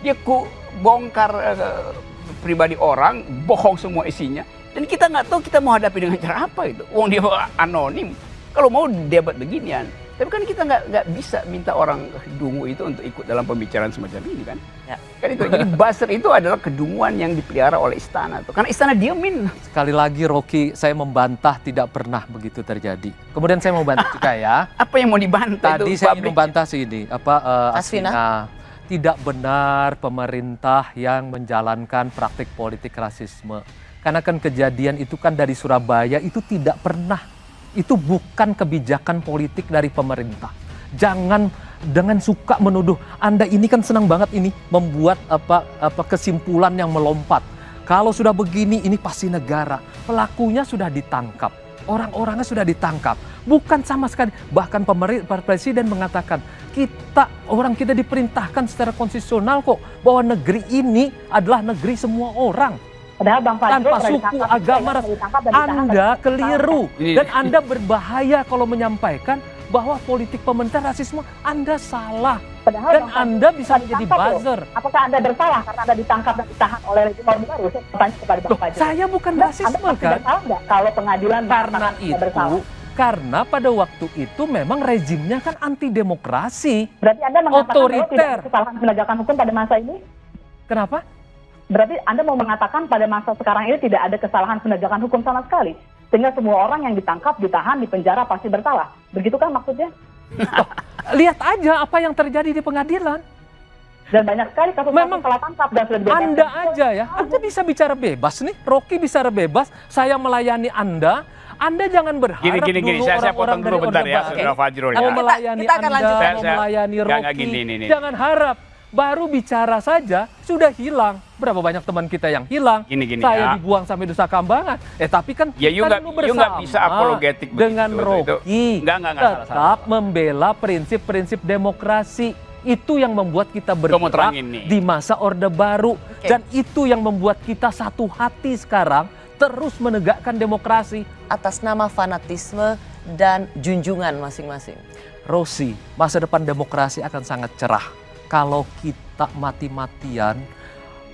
Dia ku bongkar eh, pribadi orang, bohong semua isinya. Dan kita nggak tahu kita mau hadapi dengan cara apa itu. Wong dia anonim. Kalau mau debat beginian. Tapi kan kita nggak nggak bisa minta orang dungu itu untuk ikut dalam pembicaraan semacam ini kan. Ya. Kan itu. Jadi buzzer itu adalah kedunguan yang dipelihara oleh istana tuh. Karena istana diemin. Sekali lagi Rocky, saya membantah tidak pernah begitu terjadi. Kemudian saya mau bantu juga ya. Apa yang mau dibantah Tadi itu? saya ingin membantah sih ini apa eh, Asvina. Asvina. Tidak benar pemerintah yang menjalankan praktik politik rasisme. Karena kan kejadian itu kan dari Surabaya itu tidak pernah. Itu bukan kebijakan politik dari pemerintah. Jangan dengan suka menuduh Anda ini kan senang banget ini membuat apa apa kesimpulan yang melompat. Kalau sudah begini ini pasti negara. Pelakunya sudah ditangkap. Orang-orangnya sudah ditangkap. Bukan sama sekali. Bahkan pemerintah presiden mengatakan kita orang kita diperintahkan secara konstitusional kok bahwa negeri ini adalah negeri semua orang Padahal Bang Fajrul tanpa suku ditangkap, agama ras. Anda keliru Ini- dan Anda berbahaya kalau menyampaikan bahwa politik pemerintah rasisme Anda salah Padahal dan Anda bisa menjadi ditangkap loh. buzzer. Apakah Anda bersalah karena Anda ditangkap dan ditahan oleh rejim Orde Baru? Saya bertanya kepada Bang saya bukan Anda- rasisme Anda kan? bersalah nggak kalau pengadilan Karena itu bersalah? karena pada waktu itu memang rezimnya kan anti demokrasi. Berarti Anda mengatakan tidak Otoriter. kesalahan penegakan hukum pada masa ini? Kenapa? Berarti Anda mau mengatakan pada masa sekarang ini tidak ada kesalahan penegakan hukum sama sekali? Sehingga semua orang yang ditangkap, ditahan, dipenjara pasti bersalah. Begitu kan maksudnya? Lihat aja apa yang terjadi di pengadilan. Dan banyak sekali kasus Memang salah tangkap dan sudah. Anda aja ya, Anda bisa bicara bebas nih. Rocky bisa bebas, saya melayani Anda. Anda jangan berharap Gini, gini, gini. dulu Saya- saya orang-orang potong dulu dari bentar Orde ya, Baru Saudara Fajrul ya. Mau Kita- melayani kita akan Anda, lanjutkan mau. Saya- melayani Rocky. nggak gini, ini, ini. Jangan harap baru bicara saja sudah hilang. Berapa banyak teman kita yang hilang? Gini, gini, saya ya. dibuang sampai Nusa Kambangan. Eh tapi kan Ya, you nggak bersama bisa apologetik begitu. dengan Itu- Rocky. Nggak, nggak, nggak, salah, tetap salah. membela prinsip-prinsip demokrasi. Itu yang membuat kita bergerak di masa Orde Baru. Oke. Dan itu yang membuat kita satu hati sekarang terus menegakkan demokrasi. atas nama fanatisme dan junjungan masing-masing. Rosi, masa depan demokrasi akan sangat cerah kalau kita mati-matian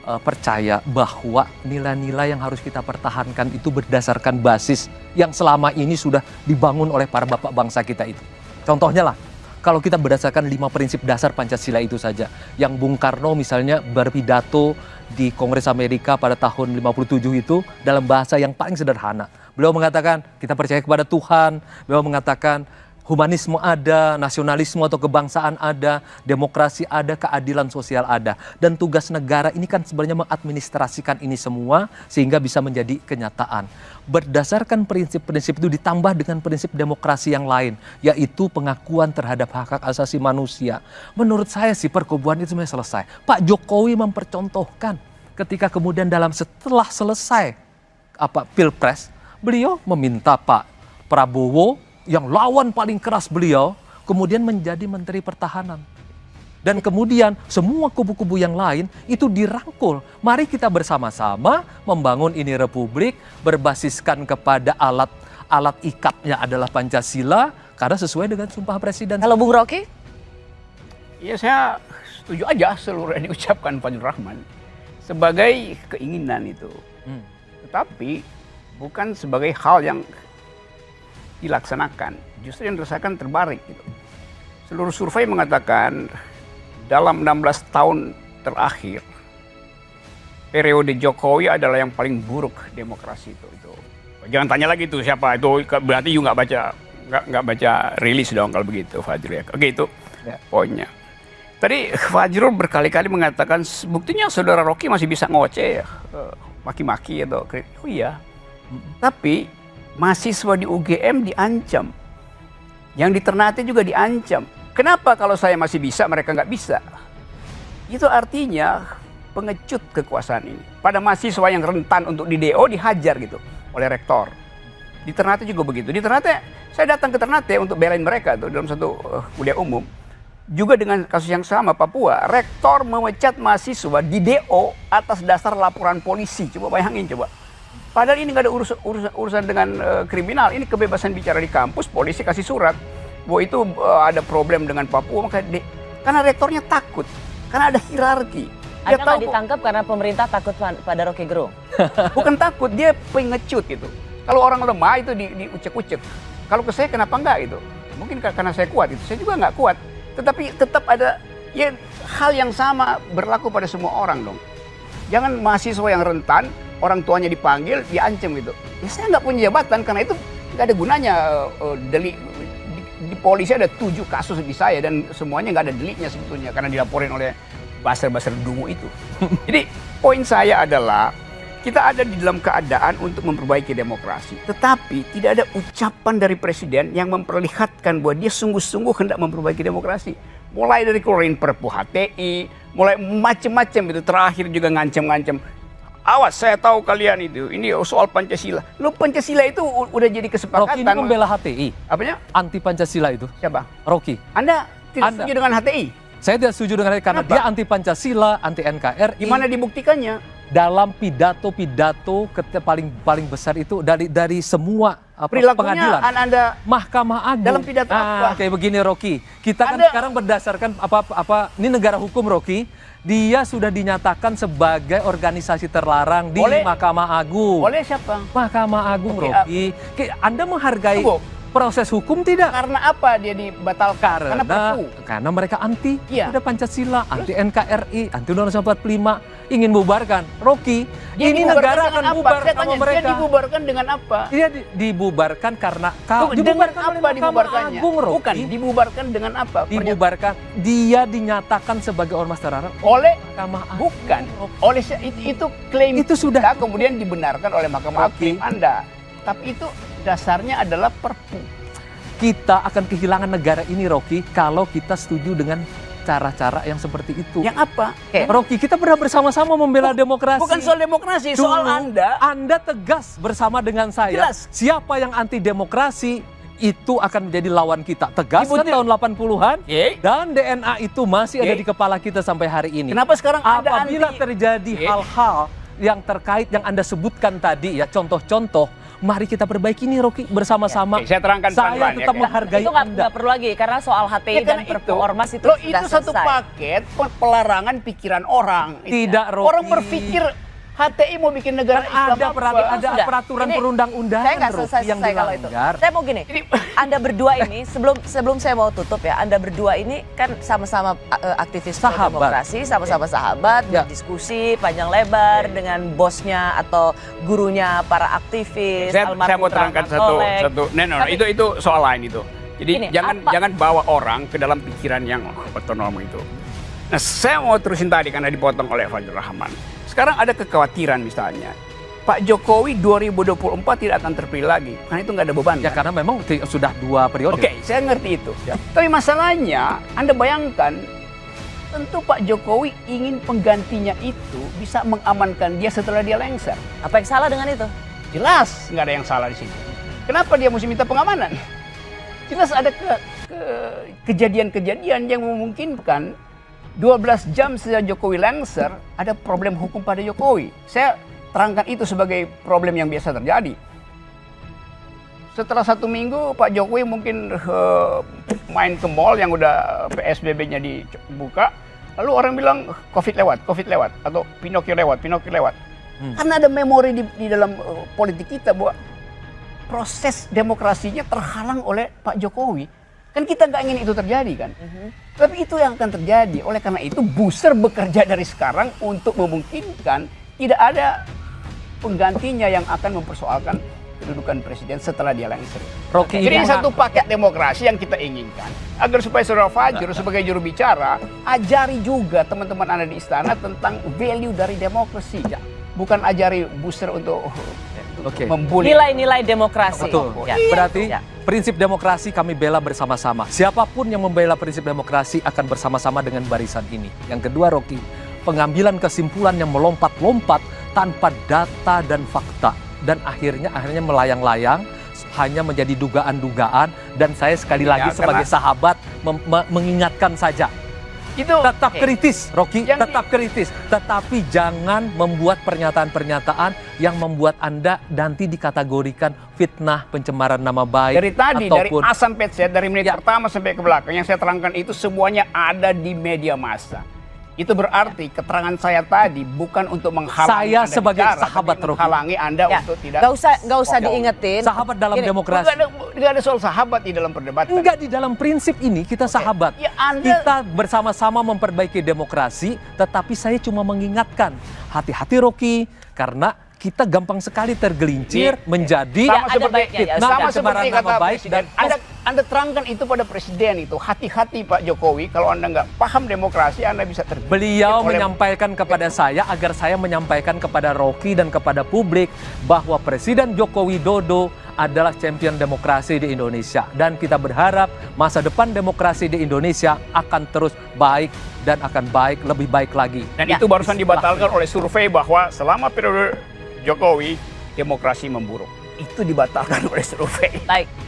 eh, percaya bahwa nilai-nilai yang harus kita pertahankan itu berdasarkan basis yang selama ini sudah dibangun oleh para bapak bangsa kita itu. Contohnya lah, kalau kita berdasarkan lima prinsip dasar Pancasila itu saja, yang Bung Karno misalnya berpidato di Kongres Amerika pada tahun 57 itu dalam bahasa yang paling sederhana. Beliau mengatakan kita percaya kepada Tuhan, beliau mengatakan humanisme ada, nasionalisme atau kebangsaan ada, demokrasi ada, keadilan sosial ada. Dan tugas negara ini kan sebenarnya mengadministrasikan ini semua sehingga bisa menjadi kenyataan. Berdasarkan prinsip-prinsip itu ditambah dengan prinsip demokrasi yang lain, yaitu pengakuan terhadap hak hak asasi manusia. Menurut saya sih perkubuan itu sebenarnya selesai. Pak Jokowi mempercontohkan ketika kemudian dalam setelah selesai apa pilpres, beliau meminta Pak Prabowo yang lawan paling keras beliau kemudian menjadi menteri pertahanan. Dan kemudian semua kubu-kubu yang lain itu dirangkul. Mari kita bersama-sama membangun ini republik berbasiskan kepada alat alat ikatnya adalah Pancasila karena sesuai dengan sumpah presiden. Kalau Bung Rocky? Ya saya setuju aja seluruh yang diucapkan Pak Rahman sebagai keinginan itu. Hmm. Tetapi bukan sebagai hal yang dilaksanakan. Justru yang dirasakan terbalik gitu. Seluruh survei mengatakan dalam 16 tahun terakhir periode Jokowi adalah yang paling buruk demokrasi itu. itu. Jangan tanya lagi tuh siapa itu berarti you nggak baca nggak nggak baca rilis dong kalau begitu Fajrul ya. Oke itu ya. poinnya. Tadi Fajrul berkali-kali mengatakan buktinya saudara Rocky masih bisa ngoceh ya, maki-maki atau oh iya. Tapi mahasiswa di UGM diancam. Yang di Ternate juga diancam. Kenapa kalau saya masih bisa mereka nggak bisa? Itu artinya pengecut kekuasaan ini. Pada mahasiswa yang rentan untuk di DO dihajar gitu oleh rektor. Di Ternate juga begitu. Di Ternate saya datang ke Ternate untuk belain mereka tuh dalam satu uh, kuliah umum. Juga dengan kasus yang sama Papua, rektor memecat mahasiswa di DO atas dasar laporan polisi. Coba bayangin coba Padahal ini nggak ada urusan, urusan, urusan dengan uh, kriminal. Ini kebebasan bicara di kampus, polisi kasih surat bahwa itu uh, ada problem dengan Papua. Maka di, karena rektornya takut, karena ada hierarki. Dia Anda tahu ditangkap karena pemerintah takut pada Rocky Gerung? Bukan takut, dia pengecut gitu. Kalau orang lemah itu di, diucek-ucek. Kalau ke saya kenapa enggak gitu? Mungkin karena saya kuat itu. Saya juga nggak kuat. Tetapi tetap ada ya hal yang sama berlaku pada semua orang dong. Jangan mahasiswa yang rentan orang tuanya dipanggil, diancam gitu. Ya saya nggak punya jabatan karena itu nggak ada gunanya uh, delik di, di polisi ada tujuh kasus di saya dan semuanya nggak ada deliknya sebetulnya karena dilaporin oleh baser-baser dungu itu. Jadi poin saya adalah kita ada di dalam keadaan untuk memperbaiki demokrasi. Tetapi tidak ada ucapan dari presiden yang memperlihatkan bahwa dia sungguh-sungguh hendak memperbaiki demokrasi. Mulai dari keluarin perpu HTI, mulai macam-macam itu terakhir juga ngancam-ngancam Awas, saya tahu kalian itu. Ini soal Pancasila. Lo Pancasila itu udah jadi kesepakatan. Rocky ini membela HTI. Apanya? Anti Pancasila itu. Siapa? Rocky. Anda tidak Anda. setuju dengan HTI? Saya tidak setuju dengan HTI karena Kenapa? dia anti Pancasila, anti NKRI. Gimana dibuktikannya? Dalam pidato-pidato paling paling besar itu dari dari semua apa, pengadilan. Anda Mahkamah Agung. Dalam pidato nah, apa? Kayak begini Rocky. Kita kan anda, kan sekarang berdasarkan apa apa ini negara hukum Rocky dia sudah dinyatakan sebagai organisasi terlarang di oleh, Mahkamah Agung. Oleh siapa? Mahkamah Agung, Rocky. Anda menghargai Tunggu. proses hukum tidak? Karena apa dia dibatalkan? Karena, karena, karena mereka anti iya. ada Pancasila, anti NKRI, anti Undang-Undang 45 ingin bubarkan. Rocky, dia ini negara akan bubar Saya tanya, mereka. Dia dibubarkan dengan apa? Dia di, dibubarkan karena kau dengan apa dibubarkannya? Agung, Rocky. Bukan, dibubarkan dengan apa? Dibubarkan. Dia dinyatakan sebagai ormas terlarang oleh Mahkamah Agung. Bukan. Oleh itu, itu klaim itu sudah kita, kemudian dibenarkan oleh Mahkamah Agung Anda. Tapi itu dasarnya adalah perpu. Kita akan kehilangan negara ini, Rocky, kalau kita setuju dengan cara-cara yang seperti itu. Yang apa? Okay. Rocky, kita pernah bersama-sama membela oh, demokrasi. Bukan soal demokrasi, Dulu, soal Anda. Anda tegas bersama dengan saya. Jelas. Siapa yang anti demokrasi, itu akan menjadi lawan kita. Tegas kan tahun 80-an yeah. dan DNA itu masih yeah. ada di kepala kita sampai hari ini. Kenapa sekarang Apabila anti... terjadi hal-hal yeah. yang terkait yang Anda sebutkan tadi ya contoh-contoh Mari kita perbaiki nih Rocky bersama-sama. Ya, saya terangkan Saya tetap ya, menghargai itu Anda. Itu perlu lagi karena soal HTI ya, dan Perpu Ormas itu loh, itu satu paket pelarangan pikiran orang. Tidak, Rocky. Orang berpikir HTI mau bikin negara kan Islam ada, ada Sudah. peraturan perundang-undangan saya nggak selesai yang selesai kalau itu. Saya mau gini, Anda berdua ini sebelum sebelum saya mau tutup ya, Anda berdua ini kan sama-sama uh, aktivis sahabat. demokrasi, sama-sama sahabat, ya. diskusi panjang lebar ya. dengan bosnya atau gurunya para aktivis. Saya, saya mau terangkan satu, satu, no, no, no, itu itu soal lain itu. Jadi Ini, jangan apa- jangan bawa orang ke dalam pikiran yang otonom itu. Nah, saya mau terusin tadi karena dipotong oleh Fajrul Rahman. Sekarang ada kekhawatiran misalnya. Pak Jokowi 2024 tidak akan terpilih lagi karena itu nggak ada beban. Ya kan? karena memang sudah dua periode. Oke, saya ngerti itu. Ya. Tapi masalahnya, Anda bayangkan, tentu Pak Jokowi ingin penggantinya itu bisa mengamankan dia setelah dia lengser. Apa yang salah dengan itu? Jelas nggak ada yang salah di sini. Kenapa dia mesti minta pengamanan? Jelas ada ke- kejadian-kejadian yang memungkinkan 12 jam sejak Jokowi lengser ada problem hukum pada Jokowi. Saya terangkan itu sebagai problem yang biasa terjadi. Setelah satu minggu Pak Jokowi mungkin eh, main ke mall yang udah PSBB-nya dibuka, lalu orang bilang COVID lewat, COVID lewat, atau Pinocchio lewat, Pinocchio lewat. Hmm. Karena ada memori di, di dalam eh, politik kita bahwa proses demokrasinya terhalang oleh Pak Jokowi. Kan kita nggak ingin itu terjadi kan. Tapi itu yang akan terjadi. Oleh karena itu Buser bekerja dari sekarang untuk memungkinkan tidak ada penggantinya yang akan mempersoalkan kedudukan presiden setelah dia lengser. Rocky Jadi ini satu paket demokrasi yang kita inginkan. Agar supaya saudara Fajr sebagai juru bicara, ajari juga teman-teman Anda di istana tentang value dari demokrasi. Ya, Bukan ajari Buser untuk Oke. membuli. Nilai-nilai demokrasi. Betul. Ya. Berarti Ya. prinsip demokrasi kami bela bersama-sama. Siapa pun yang membela prinsip demokrasi akan bersama-sama dengan barisan ini. Yang kedua, Rocky, pengambilan kesimpulan yang melompat-lompat tanpa data dan fakta dan akhirnya akhirnya melayang-layang hanya menjadi dugaan-dugaan dan saya sekali Ya, lagi karena- sebagai sahabat mengingatkan saja Itu tetap Oke. kritis, Rocky, Yang tetap kritis. Tetapi jangan membuat pernyataan-pernyataan yang membuat Anda nanti dikategorikan fitnah, pencemaran nama baik. dari tadi dari ataupun A sampai Z dari menit Ya. pertama sampai ke belakang yang saya terangkan itu semuanya ada di media massa. Itu berarti keterangan saya tadi bukan untuk menghalangi Saya Anda sebagai bicara, sahabat, tapi Rocky. menghalangi Anda Ya. untuk tidak Gak usah, nggak usah diingetin. sahabat dalam Gini, demokrasi. Nggak ada, nggak ada soal sahabat di dalam perdebatan. Enggak di dalam prinsip ini kita sahabat. Ya, Anda- Kita bersama-sama memperbaiki demokrasi, tetapi saya cuma mengingatkan, hati-hati Rocky, karena kita gampang sekali tergelincir Nih, menjadi Ya, sama ada seperti ya. fitnah, sama seperti nama kata baik presiden. dan Anda Anda terangkan itu pada presiden itu hati-hati Pak Jokowi kalau Anda nggak paham demokrasi Anda bisa tergelincir Beliau oleh- menyampaikan kepada saya agar saya menyampaikan kepada Rocky dan kepada publik bahwa Presiden Joko Widodo adalah champion demokrasi di Indonesia dan kita berharap masa depan demokrasi di Indonesia akan terus baik dan akan baik lebih baik lagi. Dan itu barusan dibatalkan oleh survei bahwa selama periode Jokowi demokrasi memburuk. Itu dibatalkan oleh survei. Baik.